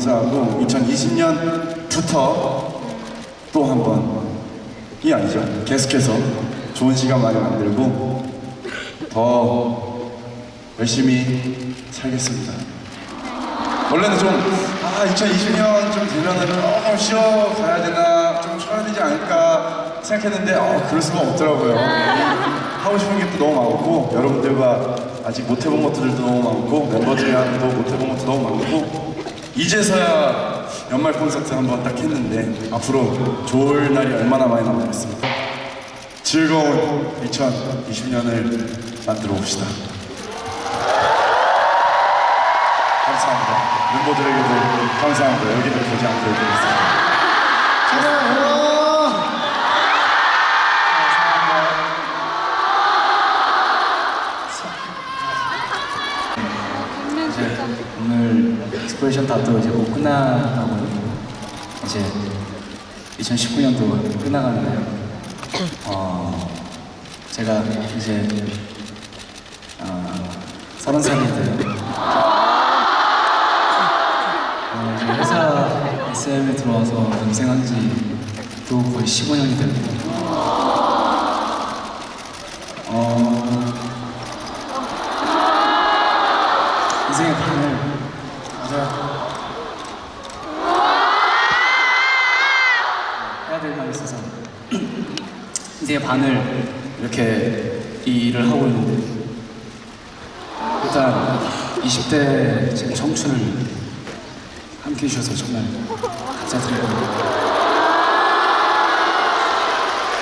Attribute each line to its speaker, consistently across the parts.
Speaker 1: 감사하고 2020년부터 또 한 번이 아니죠. 계속해서 좋은 시간 많이 만들고 더 열심히 살겠습니다. 원래는 좀, 아, 2020년 좀 되면은 조금 쉬어 가야 되나, 좀 쉬어야 되지 않을까 생각했는데, 어, 그럴 수가 없더라고요. 하고 싶은 게 또 너무 많고, 여러분들과 아직 못 해본 것들도 너무 많고, 멤버들이랑도 못 해본 것도 너무 많고, 이제서야 연말 콘서트 한번 딱 했는데, 앞으로 좋을 날이 얼마나 많이 남았겠습니까? 즐거운 2020년을 만들어 봅시다. 감사합니다. 멤버들에게도 감사합니다. 여기를 보지 않고 얘기했습니다.
Speaker 2: 이제 오늘 EXplOration dot도 이제 곧 끝나가거든요. 이제 2019년도 끝나가는데요. 어, 제가 이제 어, 서른 살이 돼요. 어, 이제 회사 SM에 들어와서 연습생 한 지도 거의 15년이 됐고 어, 3시에 반을 이렇게 일을 하고 있는데 일단 20대 지금 청춘을 함께 해주셔서 정말 감사드립니다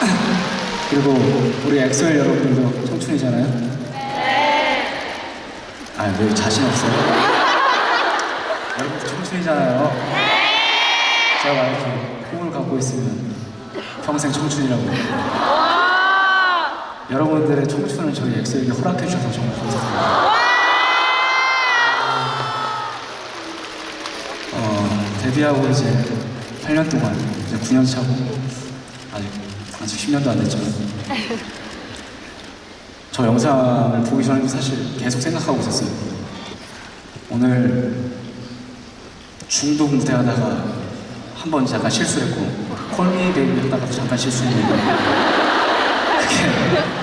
Speaker 2: 그리고 우리 엑소엘 여러분도 청춘이잖아요? 아왜 자신 없어요? 여러분 청춘이잖아요 제가 이렇게 꿈을 갖고 있으면 평생 청춘이라고 여러분들의 청춘을 저희 엑소에게 허락해 주셔서 정말 감사드립니다. 어, 데뷔하고 이제 8년 동안 이제 9년 차고 아직 아직 10년도 안 됐지만 저 영상을 보기 전에도 사실 계속 생각하고 있었어요. 오늘 중독 무대 하다가 한 번 잠깐 실수했고 콜미 베이비 하다가 잠깐 실수했는데 그게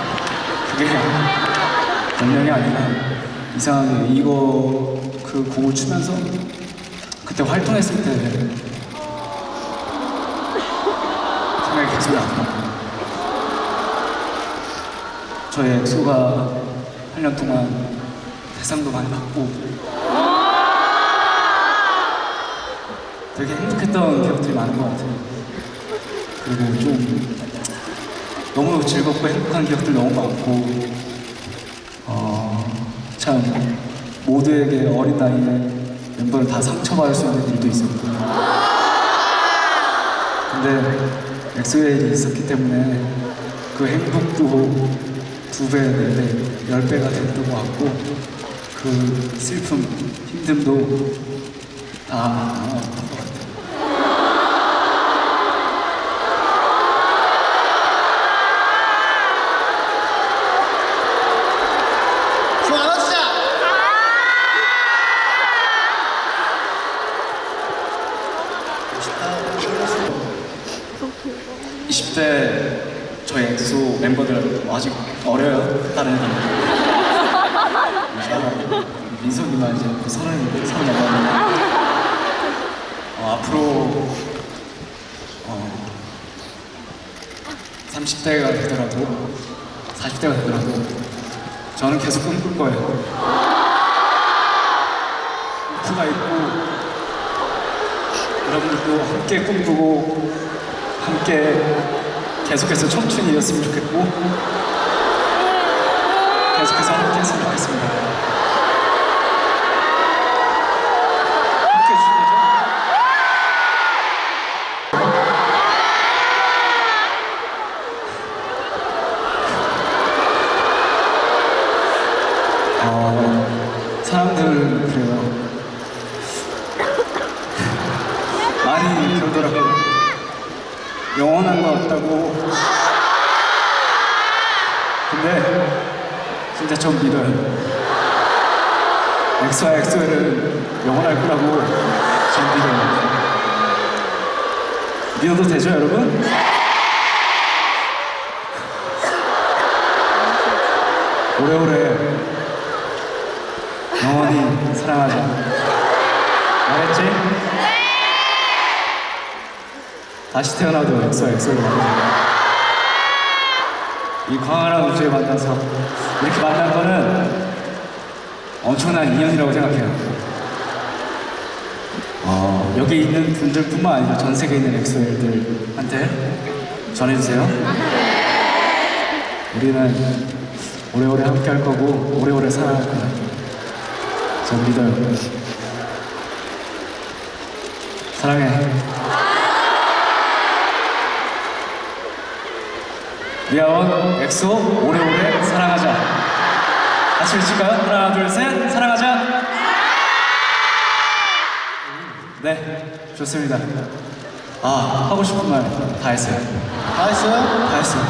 Speaker 2: 그게 변명이 아니라 이상하게 이거 그 곡을 추면서 그때 활동했을 때 생각이 계속 나더라고요. 저희 엑소가 8년 동안 대상도 많이 받고 되게 행복했던 기억들이 많은 것 같아요. 그리고 좀 너무 즐겁고 행복한 기억들 너무 많고 어, 참 모두에게 어린 나이에 멤버를 다 상처받을 수 있는 일도 있었고. 근데 엑소의 일이 있었기 때문에 그 행복도 두 배, 네 배, 열 배가 됐던 것 같고 그 슬픔, 힘듦도 다 나눴던 것 같아요.
Speaker 3: 좀 안아주자!
Speaker 2: 20대 저희 엑소 멤버들 아직 어려요 다른 애들 민석이만 이제 그 서른 서른 넘었는데 어, 앞으로 어, 30대가 되더라도 40대가 되더라도 저는 계속 꿈꿀 거예요. 꿈가 있고 여러분들도 함께 꿈꾸고 함께 계속해서 청춘이었으면 좋겠고 계속해서 함께 했으면 좋겠습니다. 함께 해주신 거죠? 어, 사람들 그래요. 많이 그러더라고요. 영원한 것 같다고. 근데 진짜 좀 믿어요. 엑소와 엑소엘은 영원할 거라고 전 믿어요. 믿어도 되죠, 여러분? 오래오래 영원히 사랑하자. 알았지? 다시 태어나도 엑소 만나자. 이 광활한 우주에 만나서 이렇게 만난 거는 엄청난 인연이라고 생각해요. 어, 여기 있는 분들뿐만 아니라 전 세계에 있는 엑소엘들한테 전해주세요. 우리는 오래오래 함께 할 거고 오래오래 사랑할 거야. 저 믿어요. 사랑해. 미아원 엑소 오래오래 사랑하자. 같이 외칠까요? 하나 둘 셋 사랑하자. 네 좋습니다. 아 하고 싶은 말 다 했어요.
Speaker 3: 다 했어요?
Speaker 2: 다 했어요.